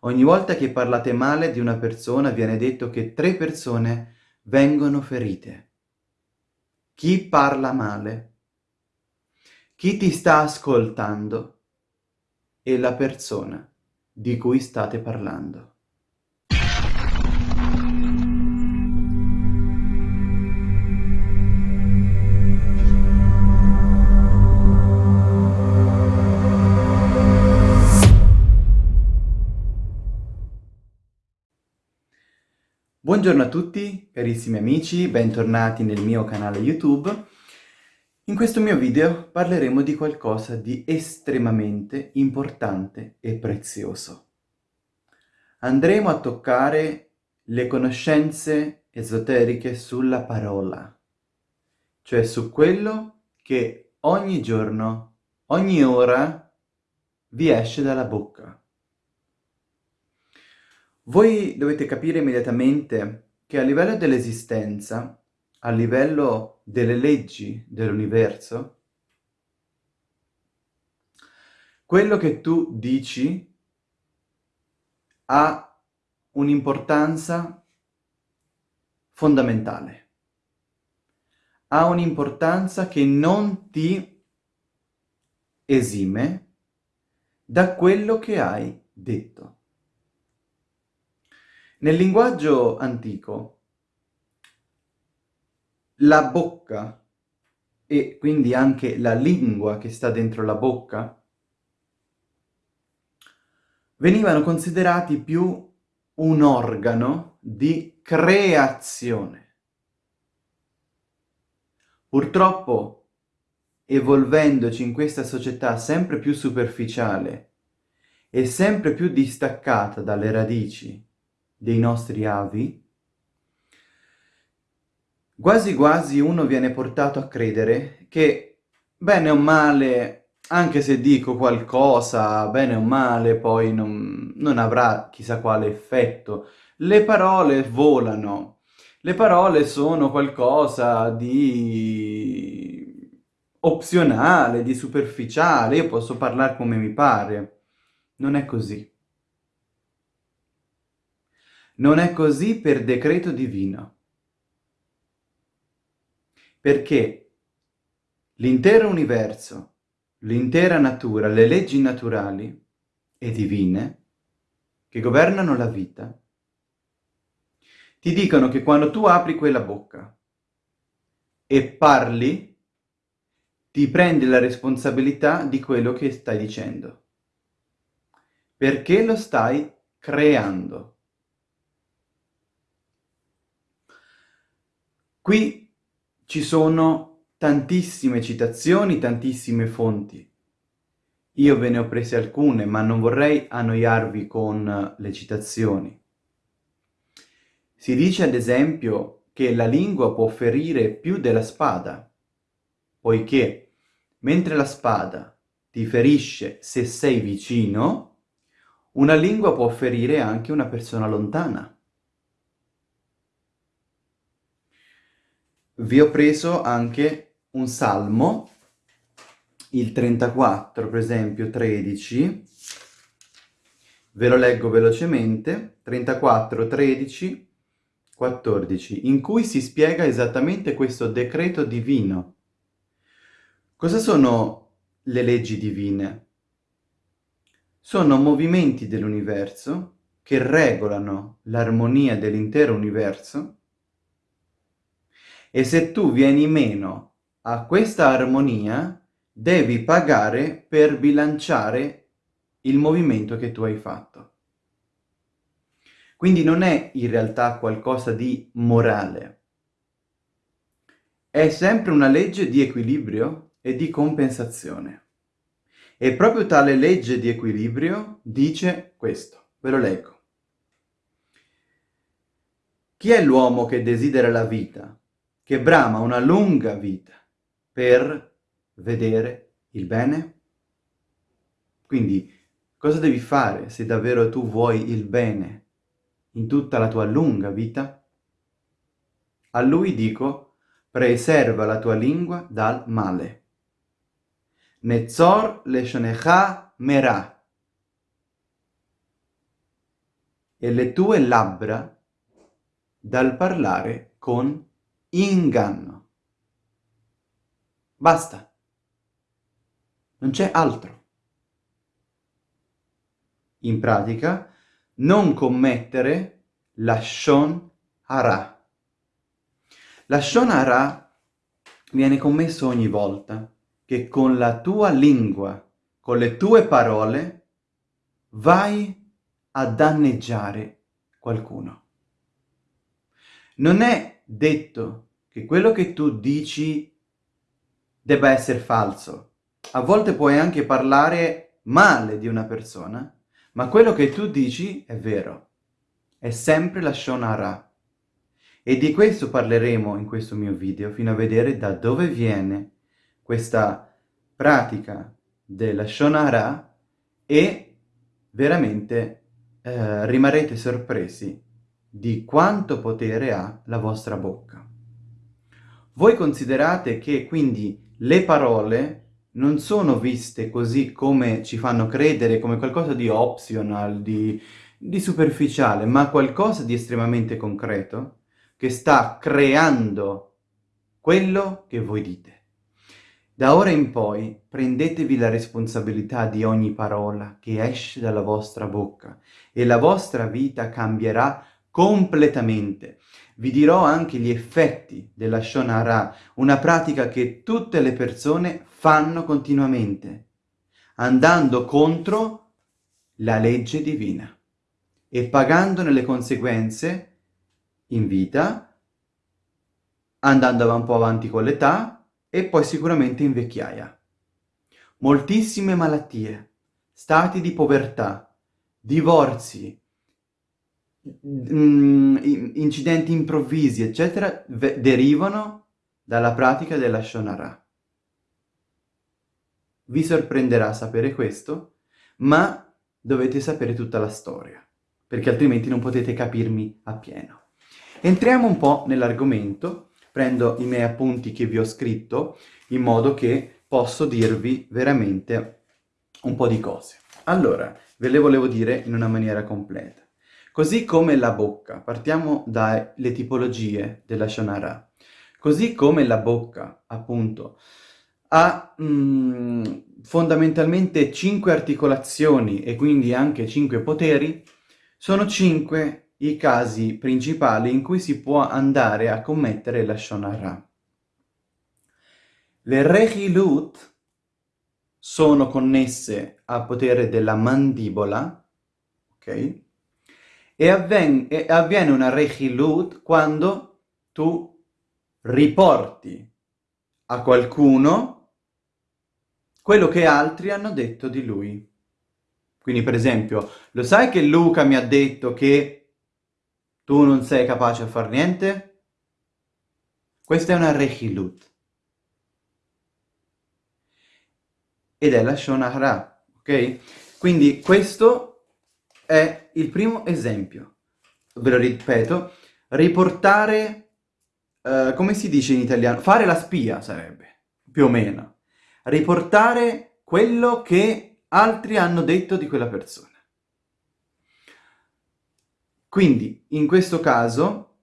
Ogni volta che parlate male di una persona viene detto che tre persone vengono ferite. Chi parla male, chi ti sta ascoltando e la persona di cui state parlando. Buongiorno a tutti, carissimi amici, bentornati nel mio canale YouTube. In questo mio video parleremo di qualcosa di estremamente importante e prezioso. Andremo a toccare le conoscenze esoteriche sulla parola, cioè su quello che ogni giorno, ogni ora vi esce dalla bocca. Voi dovete capire immediatamente che a livello dell'esistenza, a livello delle leggi dell'universo, quello che tu dici ha un'importanza fondamentale. Ha un'importanza che non ti esime da quello che hai detto. Nel linguaggio antico la bocca e quindi anche la lingua che sta dentro la bocca venivano considerati più un organo di creazione. Purtroppo, evolvendoci in questa società sempre più superficiale e sempre più distaccata dalle radici dei nostri avi, quasi quasi uno viene portato a credere che bene o male, anche se dico qualcosa, bene o male, poi non, non avrà chissà quale effetto. Le parole volano, le parole sono qualcosa di opzionale, di superficiale, io posso parlare come mi pare. Non è così. Non è così per decreto divino. Perché l'intero universo, l'intera natura, le leggi naturali e divine che governano la vita, ti dicono che quando tu apri quella bocca e parli, ti prendi la responsabilità di quello che stai dicendo. Perché lo stai creando. Qui ci sono tantissime citazioni, tantissime fonti. Io ve ne ho prese alcune, ma non vorrei annoiarvi con le citazioni. Si dice ad esempio che la lingua può ferire più della spada, poiché mentre la spada ti ferisce se sei vicino, una lingua può ferire anche una persona lontana. Vi ho preso anche un salmo, il 34, per esempio 13, ve lo leggo velocemente, 34, 13, 14, in cui si spiega esattamente questo decreto divino. Cosa sono le leggi divine? Sono movimenti dell'universo che regolano l'armonia dell'intero universo e se tu vieni meno a questa armonia, devi pagare per bilanciare il movimento che tu hai fatto. Quindi non è in realtà qualcosa di morale. È sempre una legge di equilibrio e di compensazione. E proprio tale legge di equilibrio dice questo. Ve lo leggo. Chi è l'uomo che desidera la vita che brama una lunga vita per vedere il bene? Quindi, cosa devi fare se davvero tu vuoi il bene in tutta la tua lunga vita? A lui dico, preserva la tua lingua dal male. Nezzor leshonecha merah. e le tue labbra dal parlare con inganno. Basta. Non c'è altro. In pratica, non commettere la shon hara. La shon hara viene commesso ogni volta che con la tua lingua, con le tue parole, vai a danneggiare qualcuno. Non è detto che quello che tu dici debba essere falso. A volte puoi anche parlare male di una persona, ma quello che tu dici è vero. È sempre la Shonara. E di questo parleremo in questo mio video, fino a vedere da dove viene questa pratica della Shonara e veramente eh, rimarrete sorpresi di quanto potere ha la vostra bocca. Voi considerate che quindi le parole non sono viste così come ci fanno credere, come qualcosa di optional, di, di superficiale, ma qualcosa di estremamente concreto che sta creando quello che voi dite. Da ora in poi prendetevi la responsabilità di ogni parola che esce dalla vostra bocca e la vostra vita cambierà completamente. Vi dirò anche gli effetti della Shonara, una pratica che tutte le persone fanno continuamente, andando contro la legge divina e pagandone le conseguenze in vita, andando un po' avanti con l'età, e poi sicuramente in vecchiaia. Moltissime malattie, stati di povertà, divorzi, mm, incidenti improvvisi, eccetera, derivano dalla pratica della Shonara. Vi sorprenderà sapere questo, ma dovete sapere tutta la storia, perché altrimenti non potete capirmi appieno. Entriamo un po' nell'argomento prendo i miei appunti che vi ho scritto in modo che posso dirvi veramente un po' di cose. Allora, ve le volevo dire in una maniera completa. Così come la bocca, partiamo dalle tipologie della Shonara, così come la bocca, appunto, ha mm, fondamentalmente cinque articolazioni e quindi anche cinque poteri, sono cinque i casi principali in cui si può andare a commettere la Shonara. Le Rechilut sono connesse al potere della mandibola, ok? E, avven e avviene una Rechilut quando tu riporti a qualcuno quello che altri hanno detto di lui. Quindi, per esempio, lo sai che Luca mi ha detto che tu non sei capace a far niente? Questa è una rechilut. Ed è la shonara, ok? Quindi questo è il primo esempio. Ve lo ripeto, riportare, uh, come si dice in italiano? Fare la spia sarebbe, più o meno. Riportare quello che altri hanno detto di quella persona. Quindi, in questo caso,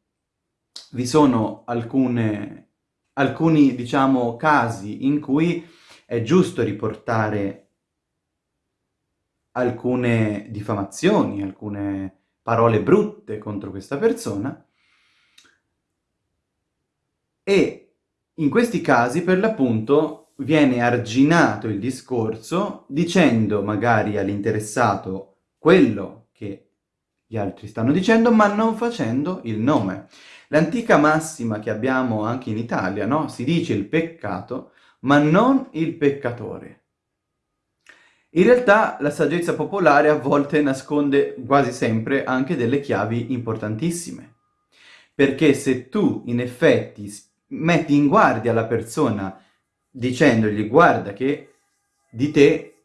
vi sono alcune, alcuni, diciamo, casi in cui è giusto riportare alcune diffamazioni, alcune parole brutte contro questa persona, e in questi casi, per l'appunto, viene arginato il discorso dicendo magari all'interessato quello che gli altri stanno dicendo, ma non facendo il nome. L'antica massima che abbiamo anche in Italia, no? Si dice il peccato, ma non il peccatore. In realtà la saggezza popolare a volte nasconde quasi sempre anche delle chiavi importantissime. Perché se tu in effetti metti in guardia la persona dicendogli guarda che di te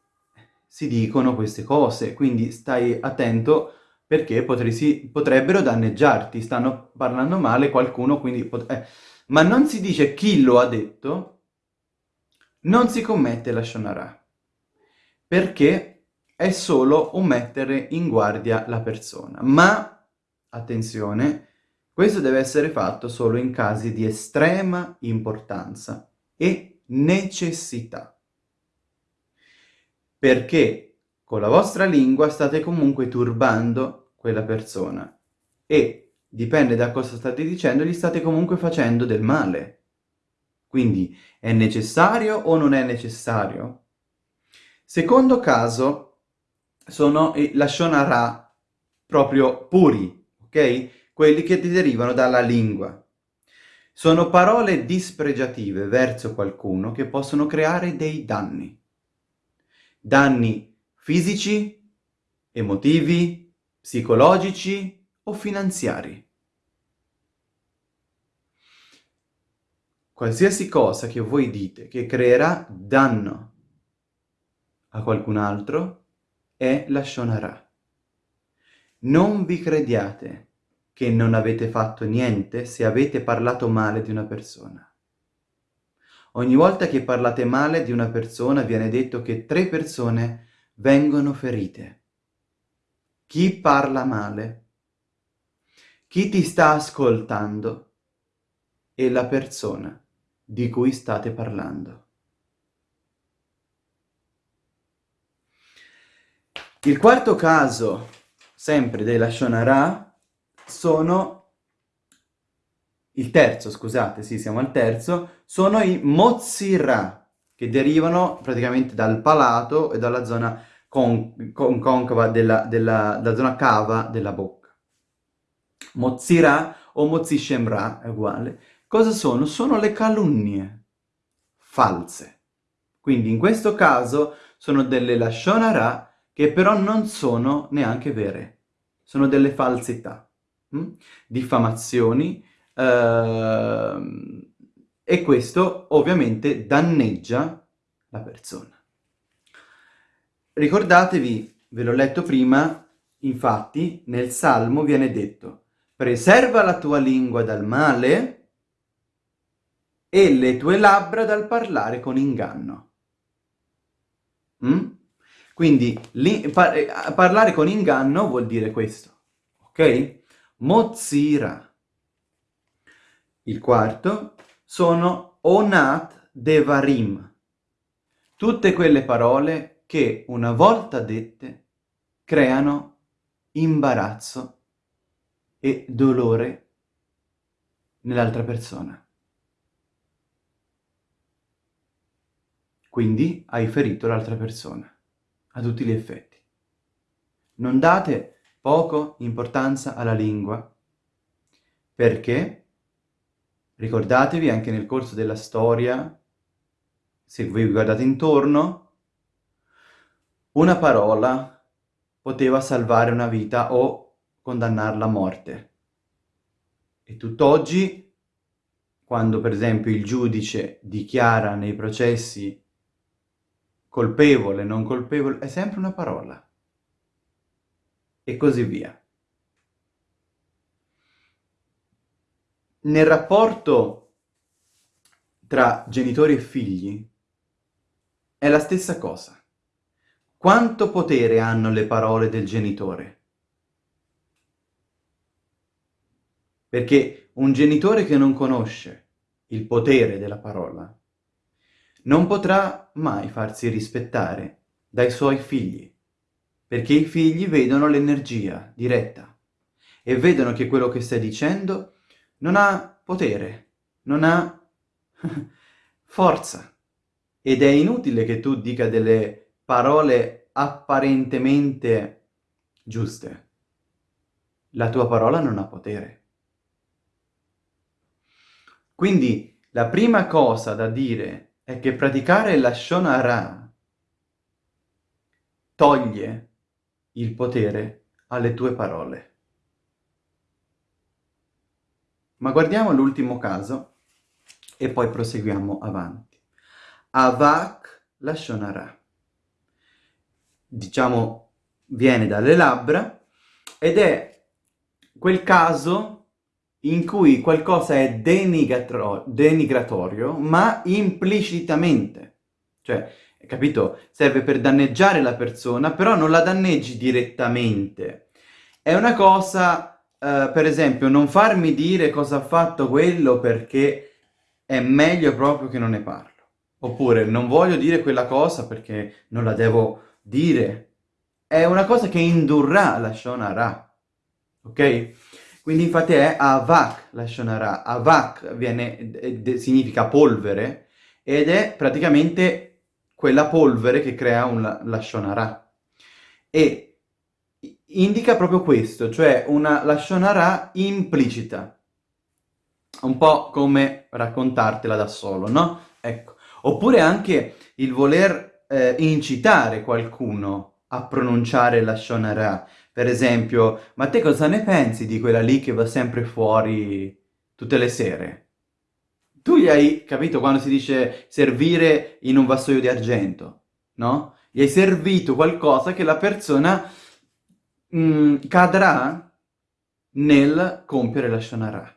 si dicono queste cose, quindi stai attento perché potresti, potrebbero danneggiarti, stanno parlando male qualcuno, quindi... Eh. Ma non si dice chi lo ha detto, non si commette la shonara, perché è solo un mettere in guardia la persona. Ma, attenzione, questo deve essere fatto solo in casi di estrema importanza e necessità. Perché con la vostra lingua state comunque turbando quella persona e dipende da cosa state dicendo, gli state comunque facendo del male. Quindi è necessario o non è necessario? Secondo caso, sono i Lashonara proprio puri, ok? Quelli che derivano dalla lingua. Sono parole dispregiative verso qualcuno che possono creare dei danni. Danni fisici, emotivi, psicologici o finanziari. Qualsiasi cosa che voi dite che creerà danno a qualcun altro è la Shonara. Non vi crediate che non avete fatto niente se avete parlato male di una persona. Ogni volta che parlate male di una persona viene detto che tre persone vengono ferite. Chi parla male, chi ti sta ascoltando e la persona di cui state parlando. Il quarto caso, sempre della Shonara, sono... Il terzo, scusate, sì, siamo al terzo, sono i Mozzira, che derivano praticamente dal palato e dalla zona con, con, concava della, della, della zona cava della bocca. Mozzira o Mozzishemra è uguale. Cosa sono? Sono le calunnie false. Quindi in questo caso sono delle Lashonara che però non sono neanche vere, sono delle falsità, hm? diffamazioni, eh, e questo ovviamente danneggia la persona. Ricordatevi, ve l'ho letto prima, infatti nel Salmo viene detto preserva la tua lingua dal male e le tue labbra dal parlare con inganno. Mm? Quindi par eh, parlare con inganno vuol dire questo, ok? Mozira. Il quarto sono onat devarim. Tutte quelle parole che una volta dette creano imbarazzo e dolore nell'altra persona. Quindi hai ferito l'altra persona a tutti gli effetti. Non date poco importanza alla lingua, perché, ricordatevi anche nel corso della storia, se vi guardate intorno, una parola poteva salvare una vita o condannarla a morte. E tutt'oggi, quando per esempio il giudice dichiara nei processi colpevole, non colpevole, è sempre una parola. E così via. Nel rapporto tra genitori e figli è la stessa cosa. Quanto potere hanno le parole del genitore? Perché un genitore che non conosce il potere della parola non potrà mai farsi rispettare dai suoi figli, perché i figli vedono l'energia diretta e vedono che quello che stai dicendo non ha potere, non ha forza. Ed è inutile che tu dica delle parole apparentemente giuste. La tua parola non ha potere. Quindi la prima cosa da dire è che praticare la Shonara toglie il potere alle tue parole. Ma guardiamo l'ultimo caso e poi proseguiamo avanti. Avak la Shonara. Diciamo, viene dalle labbra ed è quel caso in cui qualcosa è denigratorio, ma implicitamente. Cioè, capito? Serve per danneggiare la persona, però non la danneggi direttamente. È una cosa, uh, per esempio, non farmi dire cosa ha fatto quello perché è meglio proprio che non ne parlo. Oppure non voglio dire quella cosa perché non la devo dire. È una cosa che indurrà la Shonara, ok? Quindi infatti è avak la Shonara. Avak viene, significa polvere ed è praticamente quella polvere che crea un Lashonara. E indica proprio questo, cioè una Lashonara implicita. Un po' come raccontartela da solo, no? Ecco. Oppure anche il voler eh, incitare qualcuno a pronunciare la Shonara. Per esempio, ma te cosa ne pensi di quella lì che va sempre fuori tutte le sere? Tu gli hai capito quando si dice servire in un vassoio di argento, no? Gli hai servito qualcosa che la persona mh, mm, cadrà nel compiere la Shonara.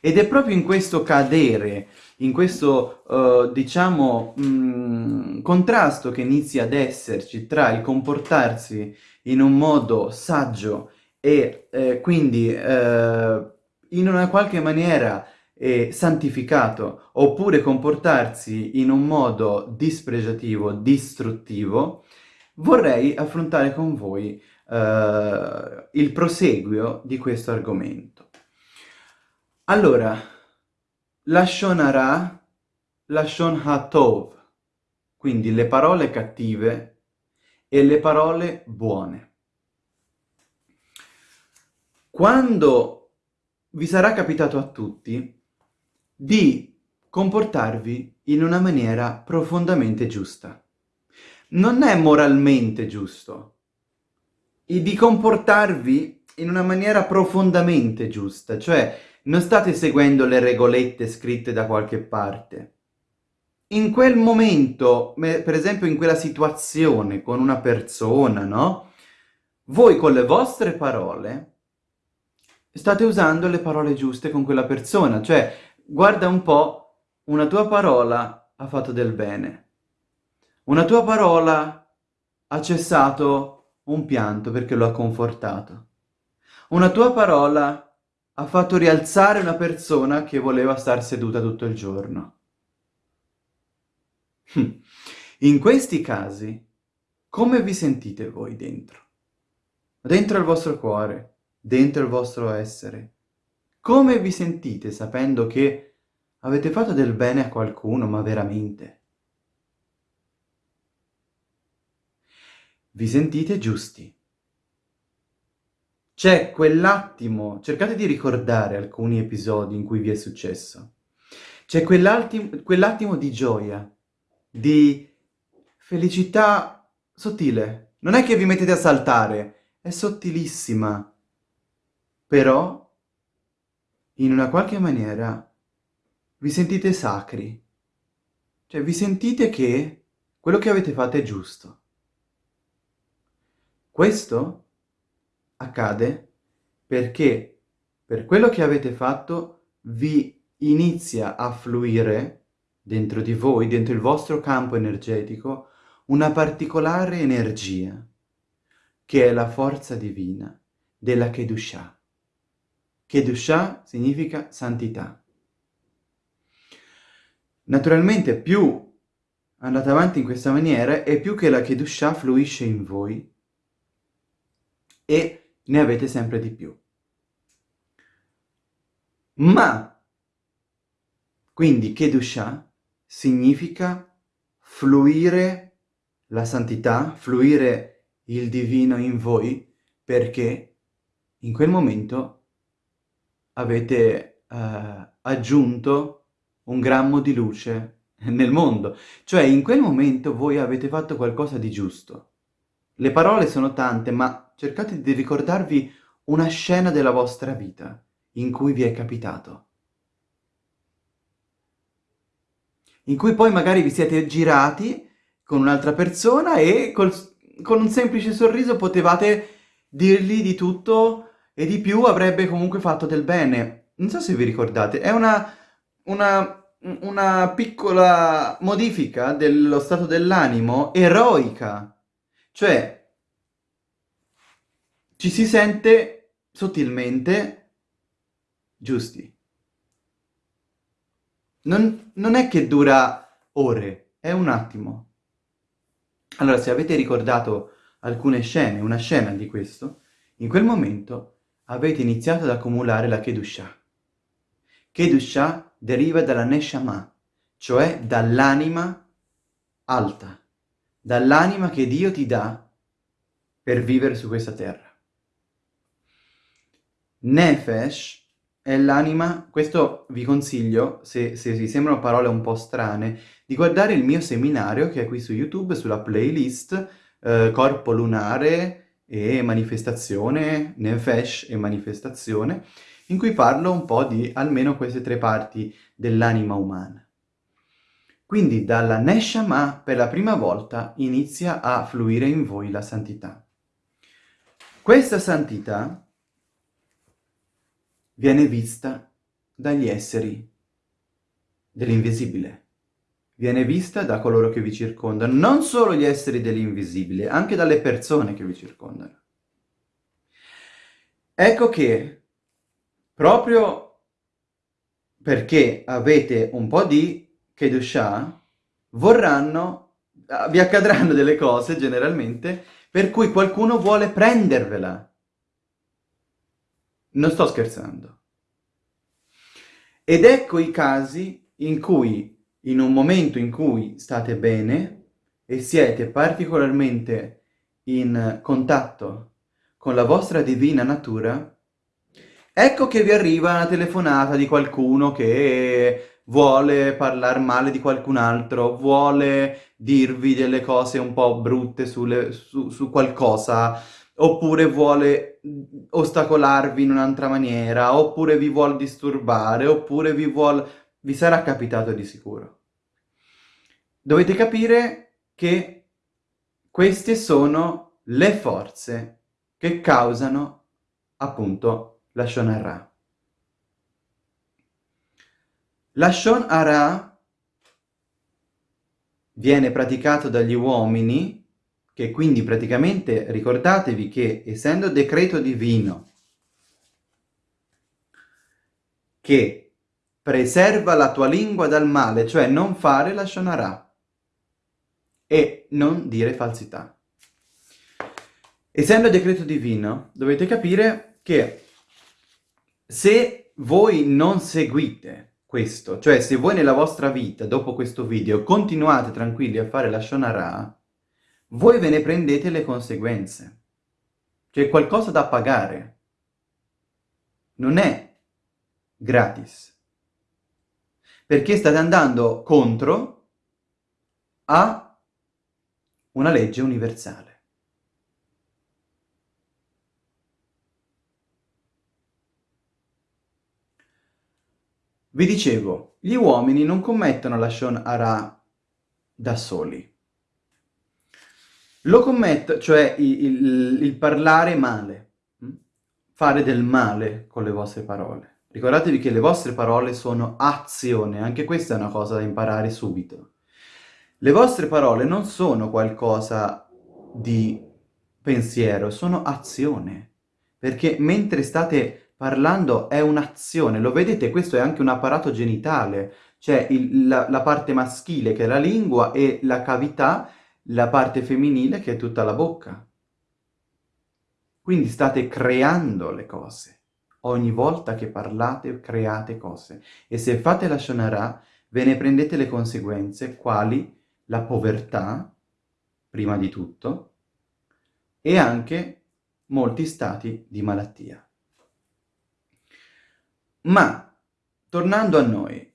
Ed è proprio in questo cadere, in questo, uh, diciamo, mh, mm, contrasto che inizia ad esserci tra il comportarsi in un modo saggio e eh, quindi eh, in una qualche maniera eh, santificato, oppure comportarsi in un modo dispregiativo, distruttivo, vorrei affrontare con voi eh, il proseguio di questo argomento. Allora, Lashon Hara, Lashon HaTov, quindi le parole cattive e le parole buone. Quando vi sarà capitato a tutti di comportarvi in una maniera profondamente giusta. Non è moralmente giusto. E di comportarvi in una maniera profondamente giusta, cioè non state seguendo le regolette scritte da qualche parte. In quel momento, per esempio in quella situazione con una persona, no? Voi con le vostre parole state usando le parole giuste con quella persona, cioè Guarda un po', una tua parola ha fatto del bene. Una tua parola ha cessato un pianto perché lo ha confortato. Una tua parola ha fatto rialzare una persona che voleva star seduta tutto il giorno. In questi casi, come vi sentite voi dentro? Dentro il vostro cuore, dentro il vostro essere. Come vi sentite sapendo che avete fatto del bene a qualcuno, ma veramente? Vi sentite giusti. C'è quell'attimo, cercate di ricordare alcuni episodi in cui vi è successo. C'è quell'attimo quell di gioia, di felicità sottile. Non è che vi mettete a saltare, è sottilissima. Però in una qualche maniera vi sentite sacri. Cioè vi sentite che quello che avete fatto è giusto. Questo accade perché per quello che avete fatto vi inizia a fluire dentro di voi, dentro il vostro campo energetico, una particolare energia, che è la forza divina della Kedushah. Kedusha significa santità. Naturalmente più andate avanti in questa maniera e più che la Kedusha fluisce in voi e ne avete sempre di più. Ma, quindi Kedusha significa fluire la santità, fluire il divino in voi, perché in quel momento avete uh, aggiunto un grammo di luce nel mondo. Cioè, in quel momento voi avete fatto qualcosa di giusto. Le parole sono tante, ma cercate di ricordarvi una scena della vostra vita in cui vi è capitato. In cui poi magari vi siete girati con un'altra persona e col, con un semplice sorriso potevate dirgli di tutto e di più avrebbe comunque fatto del bene. Non so se vi ricordate, è una, una una piccola modifica dello stato dell'animo eroica. Cioè, ci si sente sottilmente giusti. Non, non è che dura ore, è un attimo. Allora, se avete ricordato alcune scene, una scena di questo, in quel momento avete iniziato ad accumulare la Kedushah. Kedushah deriva dalla Neshama, cioè dall'anima alta, dall'anima che Dio ti dà per vivere su questa terra. Nefesh è l'anima, questo vi consiglio, se, se vi sembrano parole un po' strane, di guardare il mio seminario che è qui su YouTube, sulla playlist eh, Corpo Lunare e Manifestazione, Nefesh e Manifestazione, in cui parlo un po' di almeno queste tre parti dell'anima umana. Quindi dalla Neshama per la prima volta inizia a fluire in voi la santità. Questa santità viene vista dagli esseri dell'invisibile. Viene vista da coloro che vi circondano, non solo gli esseri dell'invisibile, anche dalle persone che vi circondano. Ecco che, proprio perché avete un po' di Kedushah, vorranno, vi accadranno delle cose generalmente, per cui qualcuno vuole prendervela non sto scherzando. Ed ecco i casi in cui, in un momento in cui state bene e siete particolarmente in contatto con la vostra divina natura, ecco che vi arriva una telefonata di qualcuno che vuole parlare male di qualcun altro, vuole dirvi delle cose un po' brutte sulle, su, su qualcosa, oppure vuole ostacolarvi in un'altra maniera, oppure vi vuole disturbare, oppure vi vuole... vi sarà capitato di sicuro. Dovete capire che queste sono le forze che causano appunto la Shonara. La Shonara viene praticato dagli uomini che quindi praticamente ricordatevi che essendo decreto divino che preserva la tua lingua dal male, cioè non fare la shonara e non dire falsità. Essendo decreto divino, dovete capire che se voi non seguite questo, cioè se voi nella vostra vita, dopo questo video, continuate tranquilli a fare la shonara, voi ve ne prendete le conseguenze. C'è qualcosa da pagare. Non è gratis. Perché state andando contro a una legge universale. Vi dicevo, gli uomini non commettono la Shon Ara da soli. Lo commetto, cioè il, il, il parlare male, hm? fare del male con le vostre parole. Ricordatevi che le vostre parole sono azione, anche questa è una cosa da imparare subito. Le vostre parole non sono qualcosa di pensiero, sono azione. Perché mentre state parlando è un'azione, lo vedete? Questo è anche un apparato genitale, cioè il, la, la parte maschile che è la lingua e la cavità la parte femminile che è tutta la bocca. Quindi state creando le cose. Ogni volta che parlate create cose. E se fate la shonara ve ne prendete le conseguenze, quali la povertà, prima di tutto, e anche molti stati di malattia. Ma, tornando a noi,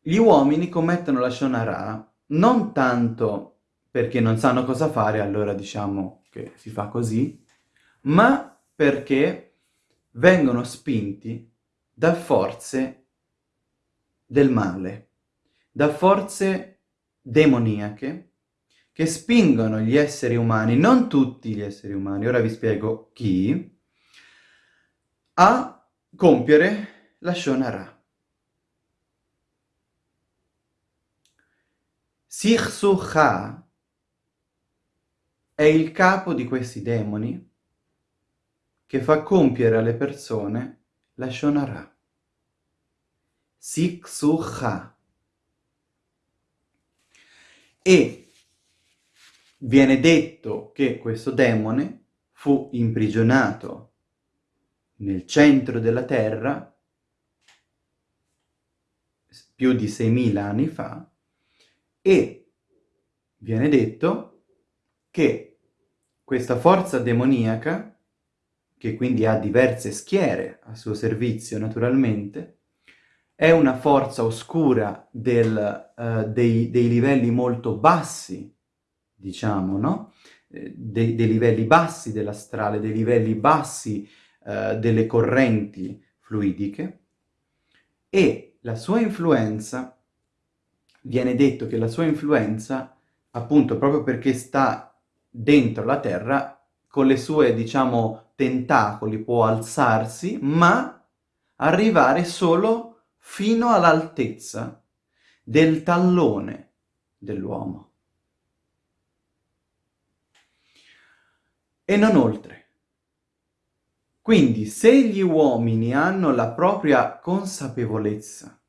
gli uomini commettono la shonara non tanto perché non sanno cosa fare, allora diciamo che si fa così, ma perché vengono spinti da forze del male, da forze demoniache che spingono gli esseri umani, non tutti gli esseri umani, ora vi spiego chi, a compiere la Shonara. Sirsuha è il capo di questi demoni che fa compiere alle persone la Shonara. Siksuha. E viene detto che questo demone fu imprigionato nel centro della terra più di 6.000 anni fa e viene detto che questa forza demoniaca che quindi ha diverse schiere a suo servizio naturalmente, è una forza oscura del, uh, dei, dei, livelli molto bassi, diciamo, no? Eh, dei, dei, livelli bassi dell'astrale, dei livelli bassi uh, delle correnti fluidiche, e la sua influenza, viene detto che la sua influenza, appunto proprio perché sta dentro la Terra, con le sue, diciamo, tentacoli può alzarsi, ma arrivare solo fino all'altezza del tallone dell'uomo. E non oltre. Quindi se gli uomini hanno la propria consapevolezza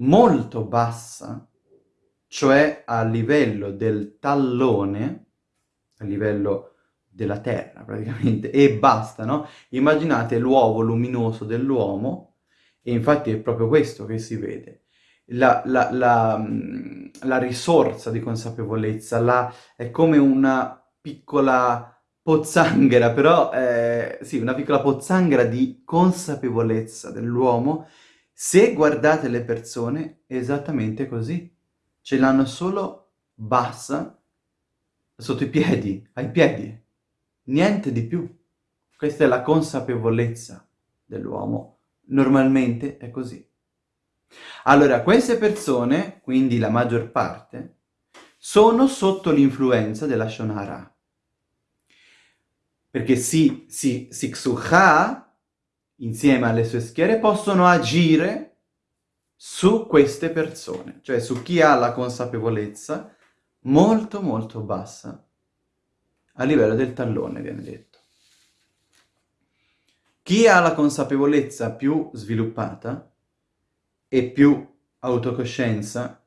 molto bassa, cioè a livello del tallone, a livello della Terra praticamente, e basta, no? Immaginate l'uovo luminoso dell'uomo, e infatti è proprio questo che si vede. La, la, la, mm, la risorsa di consapevolezza è come una piccola pozzanghera, però eh, sì, una piccola pozzanghera di consapevolezza dell'uomo. Se guardate le persone, esattamente così. Ce l'hanno solo bassa sotto i piedi, ai piedi, niente di più. Questa è la consapevolezza dell'uomo. Normalmente è così. Allora, queste persone, quindi la maggior parte, sono sotto l'influenza della Shonara. Perché si, si, Siksuha, insieme alle sue schiere, possono agire su queste persone, cioè su chi ha la consapevolezza molto molto bassa, a livello del tallone viene detto. Chi ha la consapevolezza più sviluppata e più autocoscienza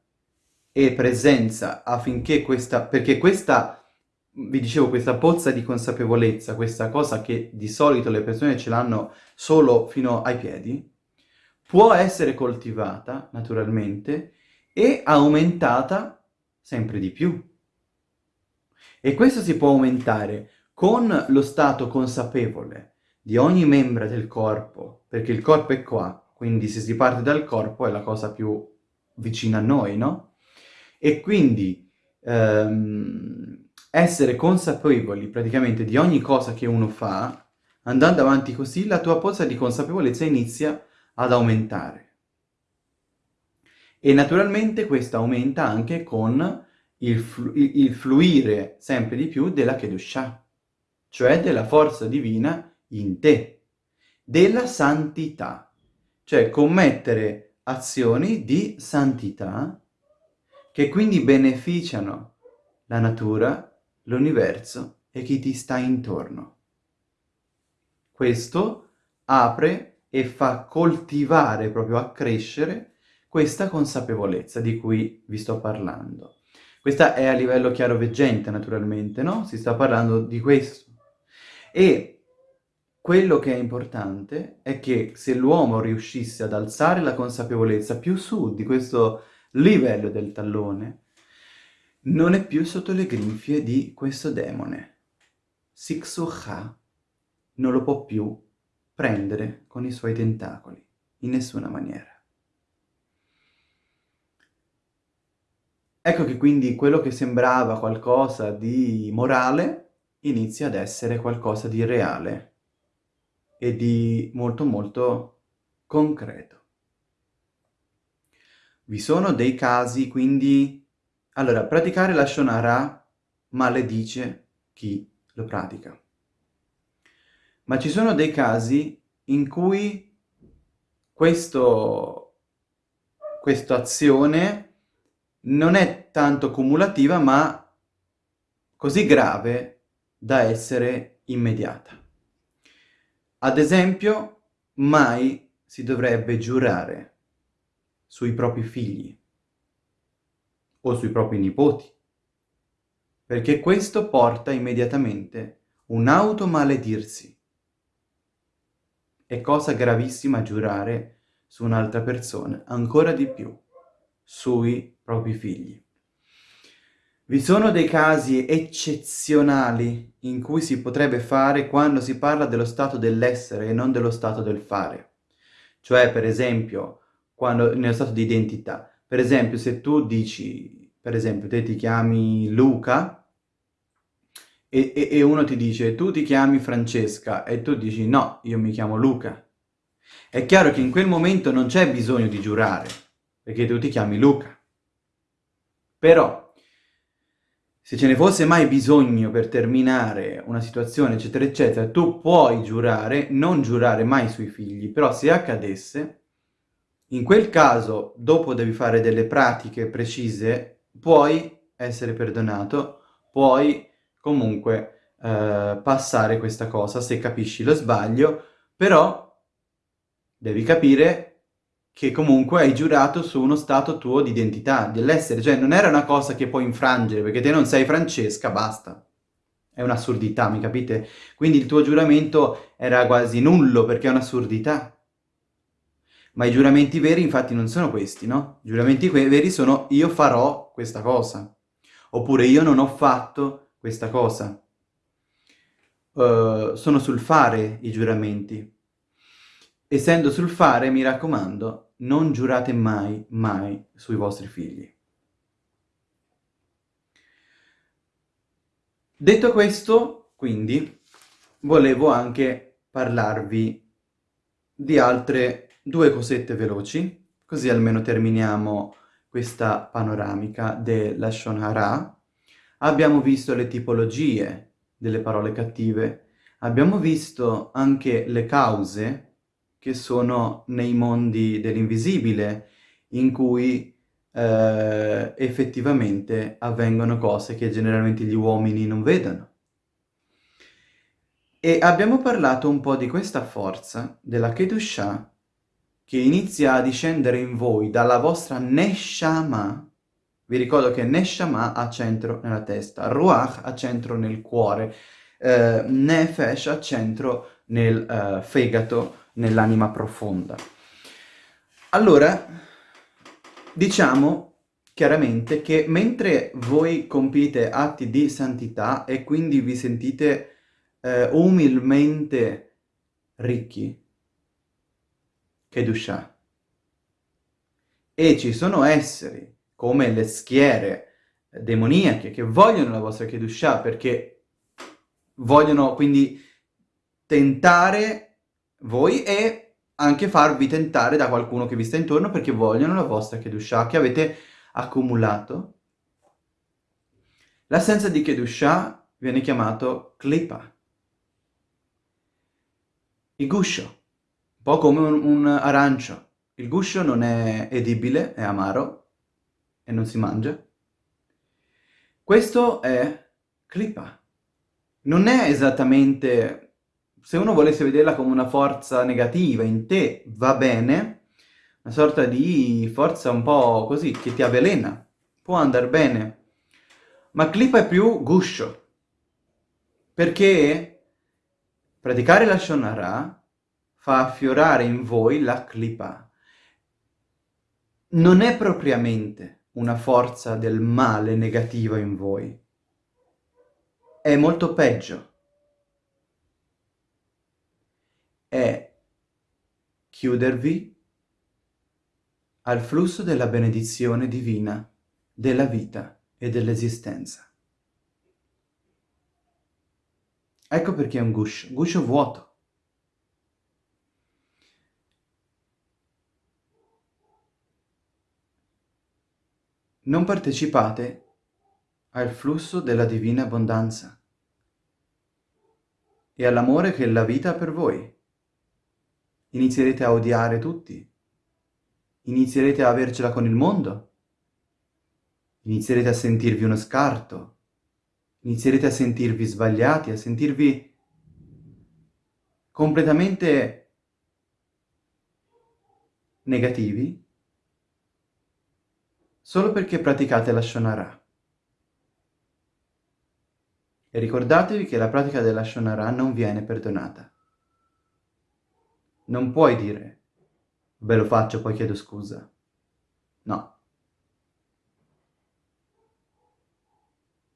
e presenza affinché questa, perché questa, vi dicevo, questa pozza di consapevolezza, questa cosa che di solito le persone ce l'hanno solo fino ai piedi, può essere coltivata naturalmente e aumentata sempre di più. E questo si può aumentare con lo stato consapevole di ogni membro del corpo, perché il corpo è qua, quindi se si parte dal corpo è la cosa più vicina a noi, no? E quindi ehm, essere consapevoli praticamente di ogni cosa che uno fa, andando avanti così, la tua pozza di consapevolezza inizia ad aumentare. E naturalmente questo aumenta anche con il, flu il fluire sempre di più della Kedushah, cioè della forza divina in te, della santità, cioè commettere azioni di santità che quindi beneficiano la natura, l'universo e chi ti sta intorno. Questo apre e fa coltivare, proprio accrescere, questa consapevolezza di cui vi sto parlando. Questa è a livello chiaroveggente, naturalmente, no? Si sta parlando di questo. E quello che è importante è che se l'uomo riuscisse ad alzare la consapevolezza più su di questo livello del tallone, non è più sotto le grinfie di questo demone. Siksuha non lo può più prendere con i suoi tentacoli, in nessuna maniera. Ecco che quindi quello che sembrava qualcosa di morale inizia ad essere qualcosa di reale e di molto molto concreto. Vi sono dei casi, quindi... Allora, praticare la Shonara maledice chi lo pratica. Ma ci sono dei casi in cui questo, questa azione non è tanto cumulativa, ma così grave da essere immediata. Ad esempio, mai si dovrebbe giurare sui propri figli o sui propri nipoti, perché questo porta immediatamente un automaledirsi. È cosa gravissima giurare su un'altra persona, ancora di più sui propri figli. Vi sono dei casi eccezionali in cui si potrebbe fare quando si parla dello stato dell'essere e non dello stato del fare. Cioè, per esempio, quando, nello stato di identità. Per esempio, se tu dici, per esempio, te ti chiami Luca e, e, e uno ti dice tu ti chiami Francesca e tu dici no, io mi chiamo Luca. È chiaro che in quel momento non c'è bisogno di giurare, perché tu ti chiami Luca. Però, se ce ne fosse mai bisogno per terminare una situazione, eccetera, eccetera, tu puoi giurare, non giurare mai sui figli, però se accadesse, in quel caso, dopo devi fare delle pratiche precise, puoi essere perdonato, puoi comunque eh, passare questa cosa se capisci lo sbaglio, però devi capire che comunque hai giurato su uno stato tuo di identità, dell'essere, cioè non era una cosa che puoi infrangere, perché te non sei Francesca, basta. È un'assurdità, mi capite? Quindi il tuo giuramento era quasi nullo, perché è un'assurdità. Ma i giuramenti veri infatti non sono questi, no? I giuramenti veri sono io farò questa cosa, oppure io non ho fatto questa cosa. Uh, sono sul fare i giuramenti. Essendo sul fare, mi raccomando, non giurate mai, mai sui vostri figli. Detto questo, quindi, volevo anche parlarvi di altre due cosette veloci, così almeno terminiamo questa panoramica della Shonhara. Abbiamo visto le tipologie delle parole cattive, abbiamo visto anche le cause che sono nei mondi dell'invisibile, in cui eh, effettivamente avvengono cose che generalmente gli uomini non vedono. E abbiamo parlato un po' di questa forza della Kedusha che inizia a discendere in voi dalla vostra Neshama. Vi ricordo che Neshama ha centro nella testa, Ruach ha centro nel cuore, eh, Nefesh ha centro nel eh, fegato, nell'anima profonda. Allora, diciamo chiaramente che mentre voi compite atti di santità e quindi vi sentite eh, umilmente ricchi, Kedusha, e ci sono esseri come le schiere demoniache che vogliono la vostra Kedusha perché vogliono quindi tentare voi e anche farvi tentare da qualcuno che vi sta intorno perché vogliono la vostra Kedusha che avete accumulato. L'assenza di Kedusha viene chiamato Klipa. Il guscio, un po' come un, un arancio. Il guscio non è edibile, è amaro e non si mangia. Questo è Klipa. Non è esattamente se uno volesse vederla come una forza negativa in te, va bene, una sorta di forza un po' così, che ti avvelena, può andare bene. Ma Klipa è più guscio, perché praticare la Shonara fa affiorare in voi la Klipa. Non è propriamente una forza del male negativa in voi, è molto peggio è chiudervi al flusso della benedizione divina, della vita e dell'esistenza. Ecco perché è un guscio, guscio vuoto. Non partecipate al flusso della divina abbondanza e all'amore che la vita ha per voi. Inizierete a odiare tutti, inizierete a avercela con il mondo, inizierete a sentirvi uno scarto, inizierete a sentirvi sbagliati, a sentirvi completamente negativi solo perché praticate la Shonara. E ricordatevi che la pratica della Shonara non viene perdonata. Non puoi dire, ve lo faccio, poi chiedo scusa. No.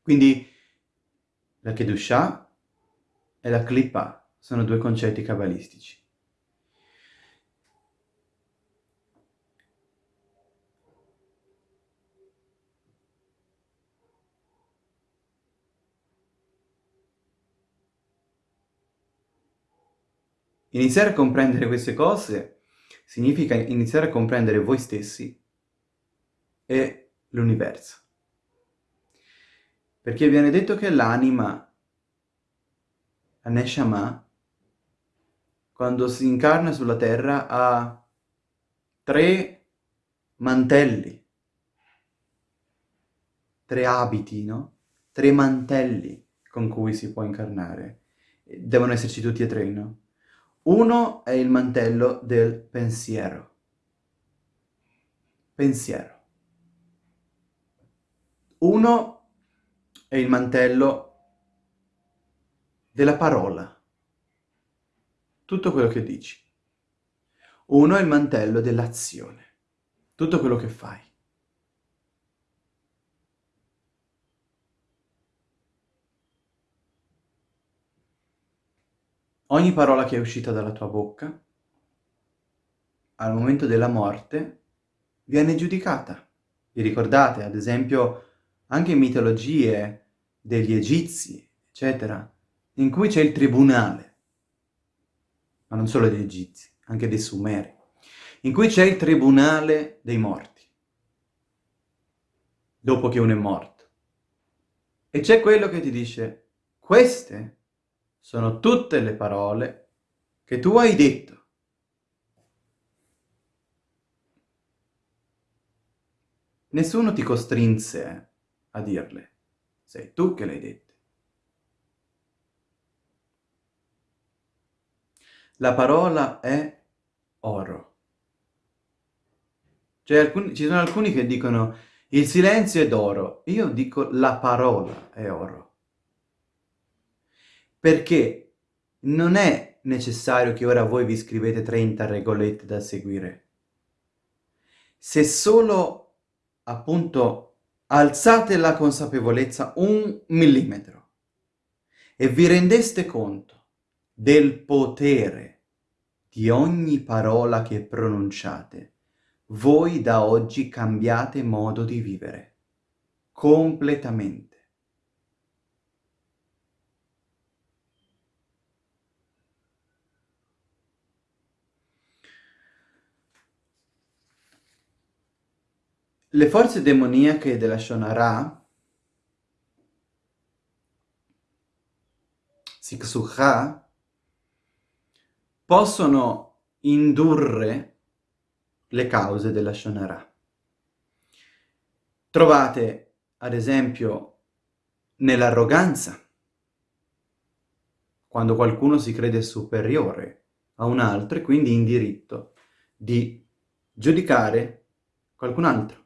Quindi la Kedushah e la Klippa sono due concetti cabalistici. Iniziare a comprendere queste cose significa iniziare a comprendere voi stessi e l'universo. Perché viene detto che l'anima, la Neshama, quando si incarna sulla terra ha tre mantelli, tre abiti, no? Tre mantelli con cui si può incarnare. Devono esserci tutti e tre, no? Uno è il mantello del pensiero. Pensiero. Uno è il mantello della parola. Tutto quello che dici. Uno è il mantello dell'azione. Tutto quello che fai. Ogni parola che è uscita dalla tua bocca, al momento della morte, viene giudicata. Vi ricordate, ad esempio, anche in mitologie degli egizi, eccetera, in cui c'è il tribunale, ma non solo degli egizi, anche dei sumeri, in cui c'è il tribunale dei morti, dopo che uno è morto. E c'è quello che ti dice, queste sono tutte le parole che tu hai detto. Nessuno ti costrinse a dirle, sei tu che le hai dette. La parola è oro. Cioè, alcuni, ci sono alcuni che dicono il silenzio è d'oro. Io dico la parola è oro perché non è necessario che ora voi vi scrivete 30 regolette da seguire. Se solo, appunto, alzate la consapevolezza un millimetro e vi rendeste conto del potere di ogni parola che pronunciate, voi da oggi cambiate modo di vivere, completamente. Le forze demoniache della Shonara, Siksuha, possono indurre le cause della Shonara. Trovate, ad esempio, nell'arroganza, quando qualcuno si crede superiore a un altro e quindi in diritto di giudicare qualcun altro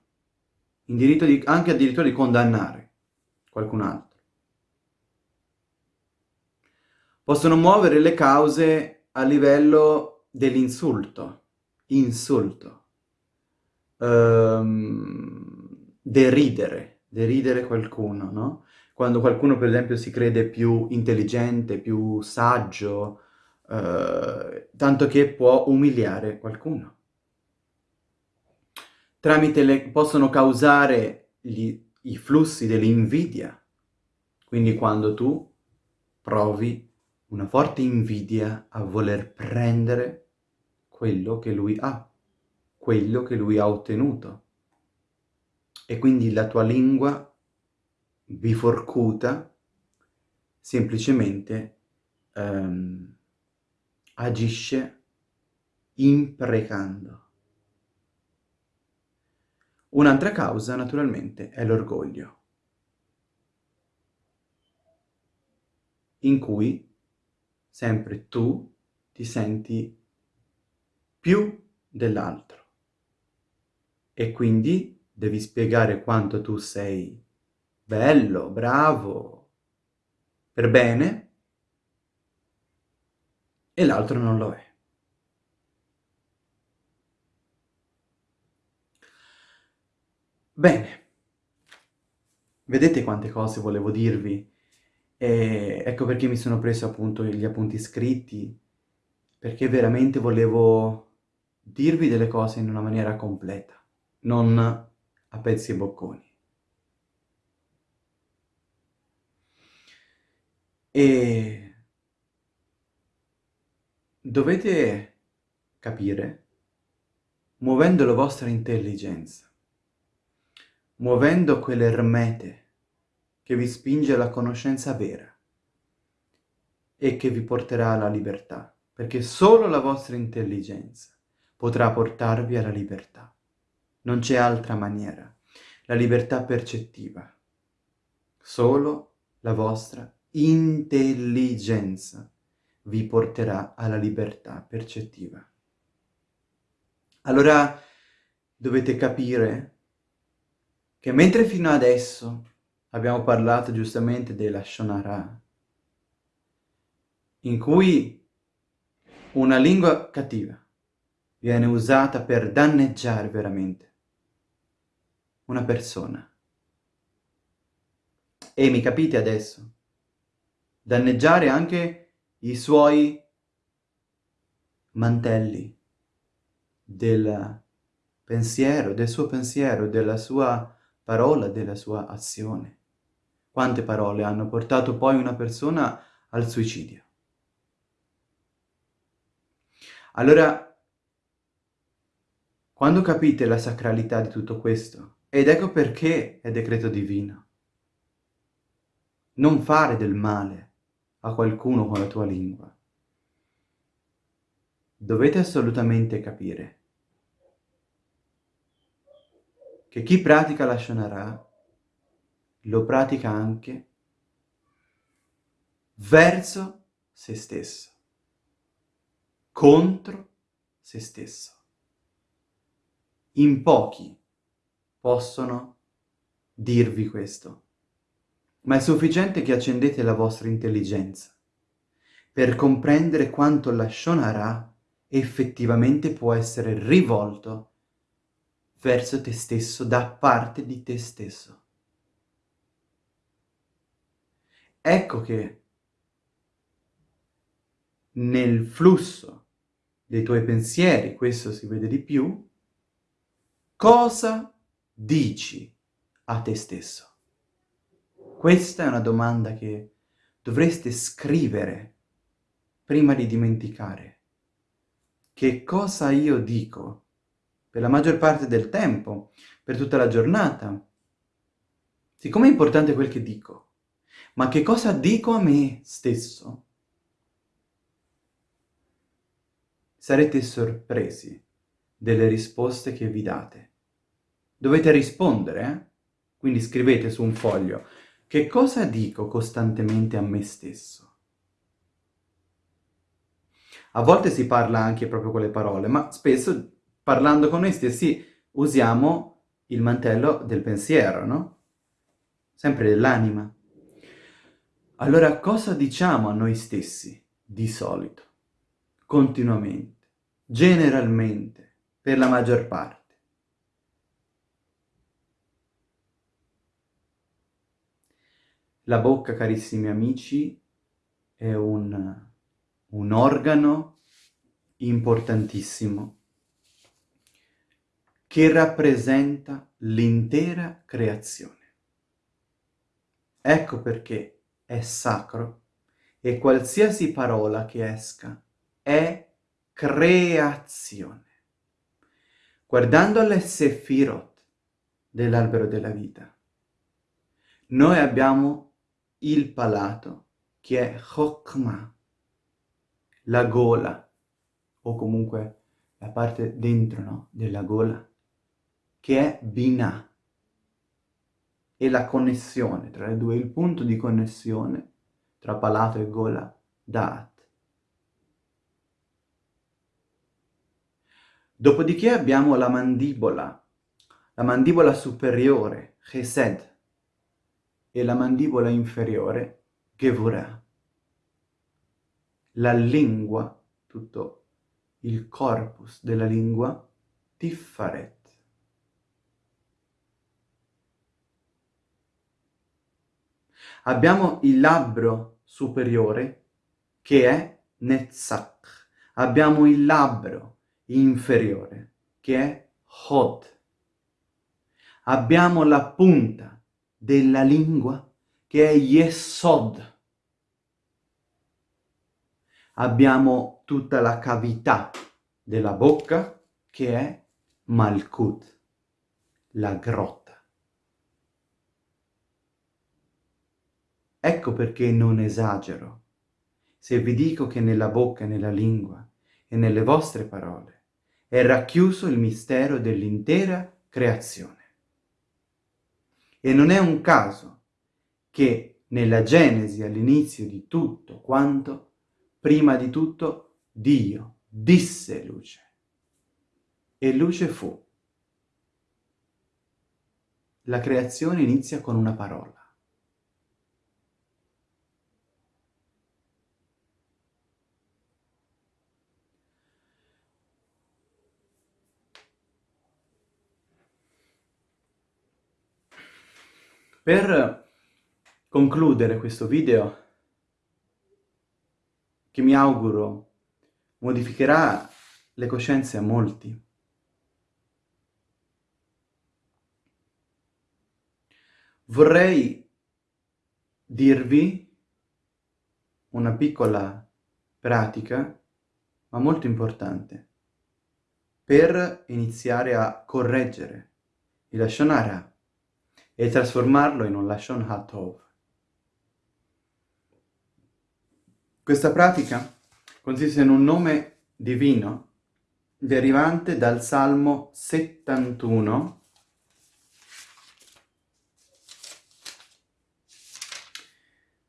in diritto di, anche addirittura di condannare qualcun altro. Possono muovere le cause a livello dell'insulto, insulto, um, deridere, deridere qualcuno, no? Quando qualcuno per esempio si crede più intelligente, più saggio, uh, tanto che può umiliare qualcuno tramite le, possono causare gli, i flussi dell'invidia. Quindi quando tu provi una forte invidia a voler prendere quello che lui ha, quello che lui ha ottenuto. E quindi la tua lingua biforcuta semplicemente um, agisce imprecando Un'altra causa, naturalmente, è l'orgoglio, in cui sempre tu ti senti più dell'altro e quindi devi spiegare quanto tu sei bello, bravo, per bene e l'altro non lo è. Bene, vedete quante cose volevo dirvi? E ecco perché mi sono preso appunto gli appunti scritti, perché veramente volevo dirvi delle cose in una maniera completa, non a pezzi e bocconi. E dovete capire, muovendo la vostra intelligenza, muovendo quell'ermete che vi spinge alla conoscenza vera e che vi porterà alla libertà, perché solo la vostra intelligenza potrà portarvi alla libertà. Non c'è altra maniera. La libertà percettiva. Solo la vostra intelligenza vi porterà alla libertà percettiva. Allora dovete capire che mentre fino adesso abbiamo parlato giustamente della Shonara, in cui una lingua cattiva viene usata per danneggiare veramente una persona. E mi capite adesso? Danneggiare anche i suoi mantelli del pensiero, del suo pensiero, della sua parola, della sua azione. Quante parole hanno portato poi una persona al suicidio? Allora, quando capite la sacralità di tutto questo, ed ecco perché è decreto divino, non fare del male a qualcuno con la tua lingua. Dovete assolutamente capire che chi pratica la Shonara lo pratica anche verso se stesso, contro se stesso. In pochi possono dirvi questo, ma è sufficiente che accendete la vostra intelligenza per comprendere quanto la Shonara effettivamente può essere rivolto verso te stesso, da parte di te stesso. Ecco che nel flusso dei tuoi pensieri, questo si vede di più, Cosa dici a te stesso? Questa è una domanda che dovreste scrivere prima di dimenticare. Che cosa io dico per la maggior parte del tempo, per tutta la giornata? Siccome è importante quel che dico, ma che cosa dico a me stesso? Sarete sorpresi delle risposte che vi date. Dovete rispondere, eh? Quindi scrivete su un foglio, che cosa dico costantemente a me stesso? A volte si parla anche proprio con le parole, ma spesso parlando con noi stessi usiamo il mantello del pensiero, no? Sempre dell'anima. Allora cosa diciamo a noi stessi di solito? Continuamente, generalmente, per la maggior parte. La bocca, carissimi amici, è un, un organo importantissimo che rappresenta l'intera creazione. Ecco perché è sacro e qualsiasi parola che esca è creazione. Guardando alle Sefirot dell'albero della vita, noi abbiamo il palato, che è Chokmah, la gola, o comunque la parte dentro no? della gola, che è Binah. E la connessione tra le due, il punto di connessione tra palato e gola, Da'at. Dopodiché abbiamo la mandibola, la mandibola superiore, Chesed, e la mandibola inferiore, Gevurah. La lingua, tutto il corpus della lingua, Tiffaret. Abbiamo il labbro superiore, che è Netzach. Abbiamo il labbro inferiore, che è Hod. Abbiamo la punta della lingua, che è Yesod. Abbiamo tutta la cavità della bocca, che è Malkut, la grotta. Ecco perché non esagero se vi dico che nella bocca e nella lingua e nelle vostre parole è racchiuso il mistero dell'intera creazione. E non è un caso che nella Genesi, all'inizio di tutto quanto, prima di tutto Dio disse luce. E luce fu. La creazione inizia con una parola. Per concludere questo video, che mi auguro modificherà le coscienze a molti, vorrei dirvi una piccola pratica, ma molto importante, per iniziare a correggere il Lashon Hara e trasformarlo in un Lashon HaTov. Questa pratica consiste in un nome divino derivante dal Salmo 71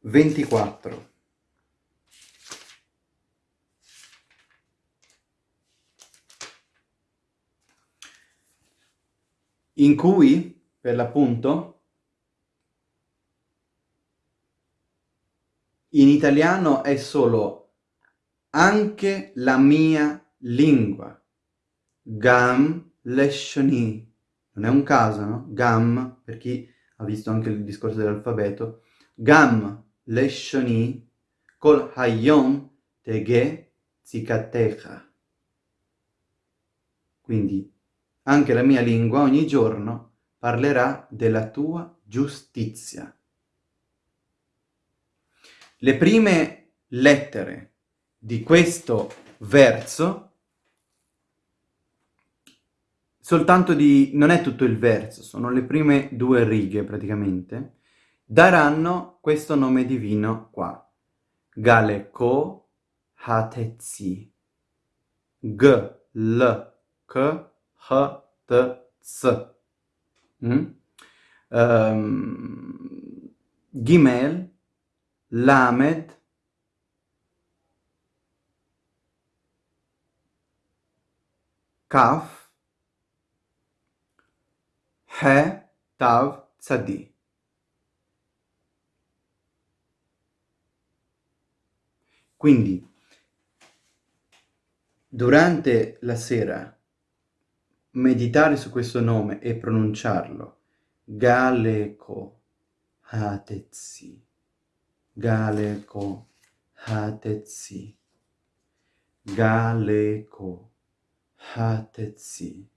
24 in cui per l'appunto, in italiano è solo anche la mia lingua. Gam leshoni. Non è un caso, no? Gam, per chi ha visto anche il discorso dell'alfabeto. Gam leshoni kol hayom tege zikatecha. Quindi anche la mia lingua ogni giorno parlerà della tua giustizia. Le prime lettere di questo verso, soltanto di... non è tutto il verso, sono le prime due righe praticamente, daranno questo nome divino qua. Galeko Hatetsi. G, L, K, H, T, S. Mm? Um, Gimel, Lamed, Kaf, He, Tav, Tzadi. Quindi, durante la sera meditare su questo nome e pronunciarlo. Galeko Hatetsi. Galeko Hatetsi. Galeko Hatetsi.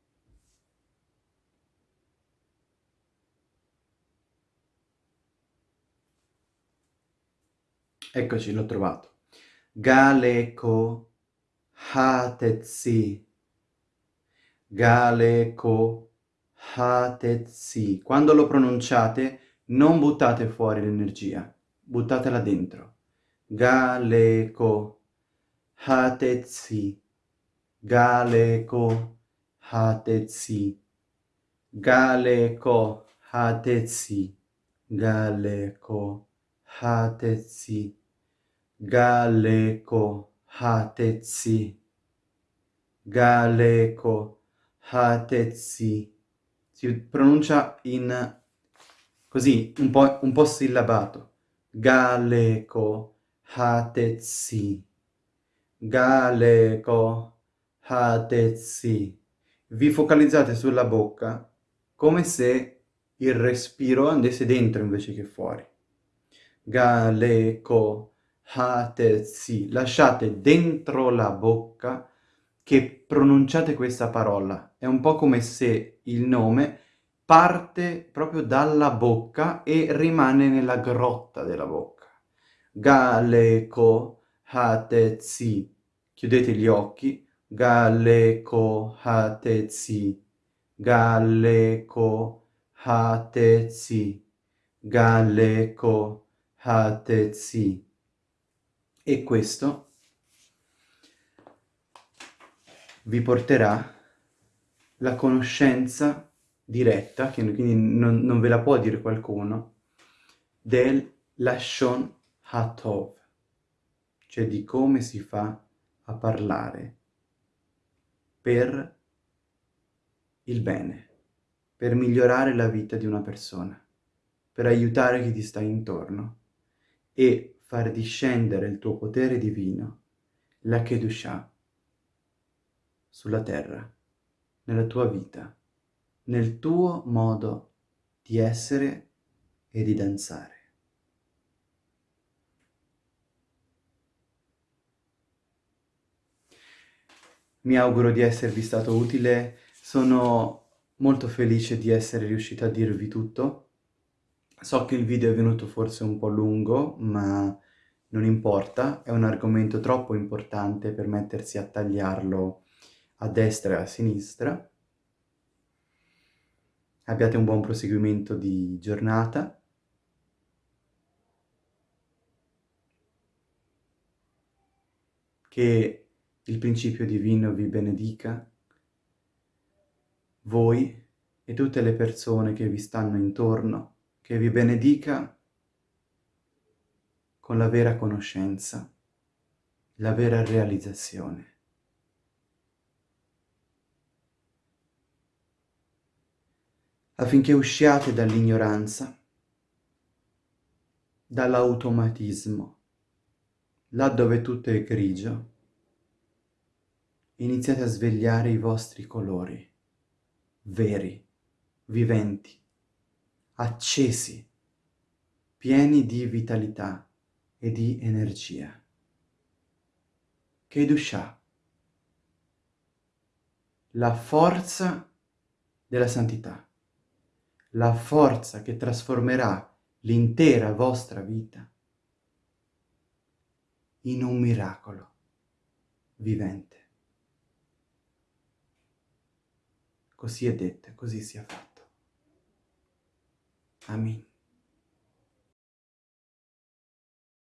Eccoci, l'ho trovato. Galeko Hatetsi. Galeko Hatetsi. Quando lo pronunciate non buttate fuori l'energia, buttatela dentro. Galeko Hatetsi. Galeko Hatetsi. Galeko hatetsi, galeko hatetsi, galeko hatetsi, galeko hatetsi. Si pronuncia in così, un po', un po sillabato. Galeko hatetsi, galeko hatetsi. Vi focalizzate sulla bocca come se il respiro andasse dentro invece che fuori. Galeko hatetsi. Lasciate dentro la bocca che pronunciate questa parola. È un po' come se il nome parte proprio dalla bocca e rimane nella grotta della bocca. Galeko hatetsi. Chiudete gli occhi. Galeko hatetsi. Galeko hatetsi. Galeko hatetsi. E questo vi porterà la conoscenza diretta, che quindi non, non ve la può dire qualcuno, del Lashon Hatov, cioè di come si fa a parlare per il bene, per migliorare la vita di una persona, per aiutare chi ti sta intorno e far discendere il tuo potere divino, la Kedushah, sulla terra, nella tua vita nel tuo modo di essere e di danzare. Mi auguro di esservi stato utile, sono molto felice di essere riuscito a dirvi tutto. So che il video è venuto forse un po' lungo, ma non importa, è un argomento troppo importante per mettersi a tagliarlo a destra e a sinistra abbiate un buon proseguimento di giornata. Che il principio divino vi benedica, voi e tutte le persone che vi stanno intorno, che vi benedica con la vera conoscenza, la vera realizzazione. Affinché usciate dall'ignoranza, dall'automatismo, là dove tutto è grigio, iniziate a svegliare i vostri colori, veri, viventi, accesi, pieni di vitalità e di energia. Kedusha, la forza della santità la forza che trasformerà l'intera vostra vita in un miracolo vivente. Così è detto, così sia fatto. Amen.